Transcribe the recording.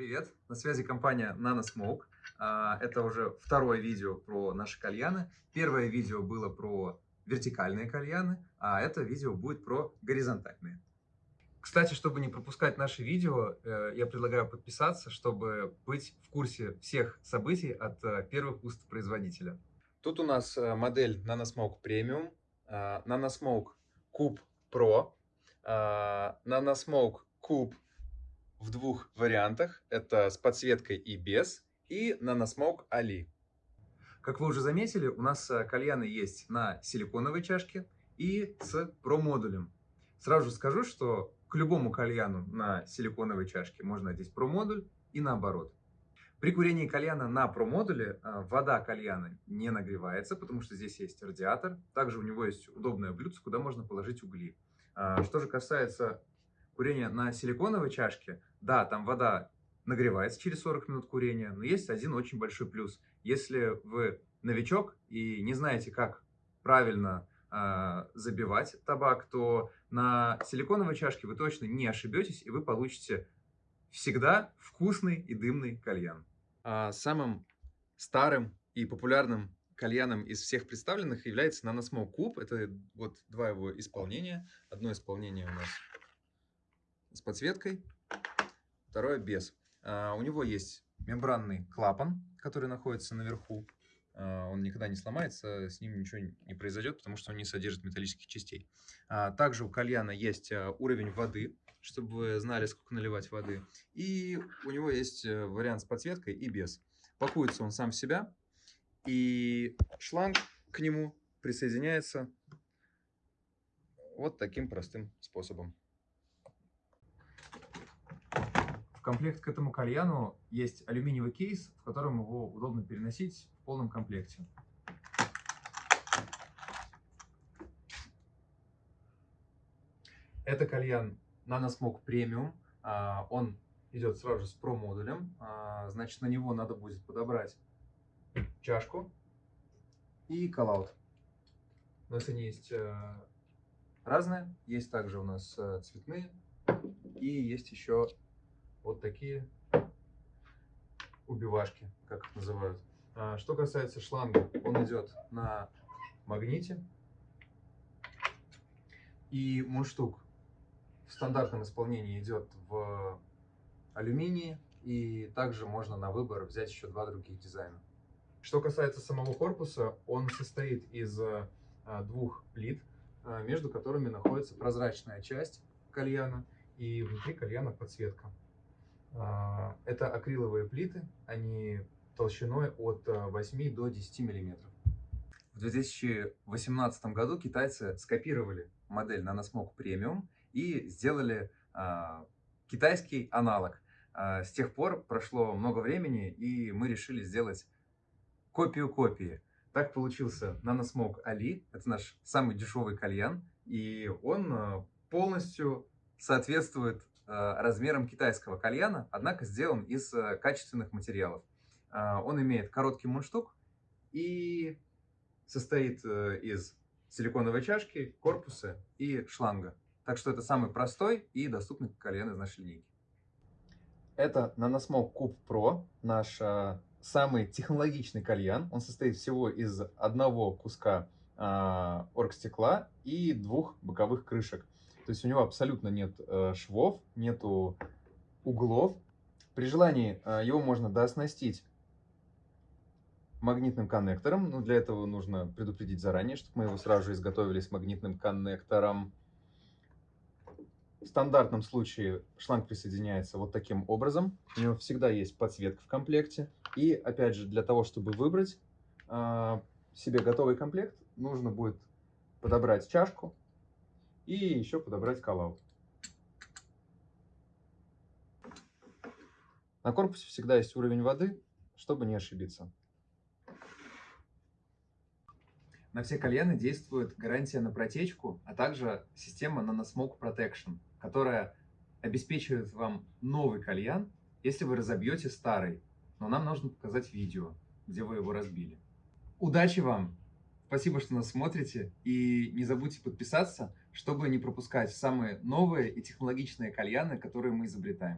Привет, на связи компания NanoSmoke. А, Это уже второе видео про наши кальяны. Первое видео было про вертикальные кальяны, а это видео будет про горизонтальные. Кстати, чтобы не пропускать наши видео, э, я предлагаю подписаться, чтобы быть в курсе всех событий от э, первых уст производителя. Тут у нас э, модель NanoSmoke Premium, а, NanoSmoke Cube Pro, а, NanoSmoke Cube в двух вариантах. Это с подсветкой и без. И NanoSmoke Ali. Как вы уже заметили, у нас э, кальяны есть на силиконовой чашке и с Pro-модулем. Сразу скажу, что к любому кальяну на силиконовой чашке можно одеть Pro-модуль и наоборот. При курении кальяна на Pro-модуле э, вода кальяна не нагревается, потому что здесь есть радиатор. Также у него есть удобное блюдце, куда можно положить угли. А, Что же касается курения на силиконовой чашке, да, там вода нагревается через 40 минут курения, но есть один очень большой плюс. Если вы новичок и не знаете, как правильно э, забивать табак, то на силиконовой чашке вы точно не ошибетесь, и вы получите всегда вкусный и дымный кальян. А самым старым и популярным кальяном из всех представленных является NanoSmoke Cube. Это вот два его исполнения. Одно исполнение у нас с подсветкой, второе без. А, у него есть мембранный клапан, который находится наверху. А, он никогда не сломается, с ним ничего не произойдет, потому что он не содержит металлических частей. А, также у кальяна есть а, уровень воды, чтобы вы знали, сколько наливать воды. И у него есть э, вариант с подсветкой и без. Пакуется он сам в себя, и шланг к нему присоединяется вот таким простым способом. В комплект к этому кальяну есть алюминиевый кейс, в котором его удобно переносить в полном комплекте. Это кальян NanoSmoke Premium. А, Он идет сразу же с Pro-модулем. А, Значит, на него надо будет подобрать чашку и коллаут. У нас они есть э, разные. Есть также у нас э, цветные. И есть еще вот такие убивашки, как их называют. А, Что касается шланга, он идет на магните. И мундштук в стандартном исполнении идет в алюминии. И также можно на выбор взять еще два других дизайна. Что касается самого корпуса, он состоит из а, двух плит, а, между которыми находится прозрачная часть кальяна и внутри кальяна подсветка. А, Это акриловые плиты, они толщиной от 8 до 10 миллиметров. В 2018 году китайцы скопировали модель NanoSmoke Premium и сделали а, китайский аналог. А, с тех пор прошло много времени, и мы решили сделать копию копии. Так получился NanoSmoke Ali. Это наш самый дешевый кальян, и он а, полностью соответствует а, размерам китайского кальяна, однако сделан из а, качественных материалов. А, Он имеет короткий мундштук и состоит э, из силиконовой чашки, корпуса и шланга. Так что это самый простой и доступный кальян из нашей линейки. Это NanoSmoke Cube Pro, наш самый технологичный кальян. Он состоит всего из одного куска оргстекла и двух боковых крышек. То есть у него абсолютно нет э, швов, нету углов. При желании э, его можно дооснастить магнитным коннектором. Но для этого нужно предупредить заранее, чтобы мы его сразу же изготовили с магнитным коннектором. В стандартном случае шланг присоединяется вот таким образом. У него всегда есть подсветка в комплекте. И опять же, для того, чтобы выбрать э, себе готовый комплект, нужно будет подобрать чашку и еще подобрать коллаут. На корпусе всегда есть уровень воды, чтобы не ошибиться. На все кальяны действует гарантия на протечку, а также система NanoSmoke Protection, которая обеспечивает вам новый кальян, если вы разобьете старый. Но нам нужно показать видео, где вы его разбили. Удачи вам! Спасибо, что нас смотрите. И не забудьте подписаться, чтобы не пропускать самые новые и технологичные кальяны, которые мы изобретаем.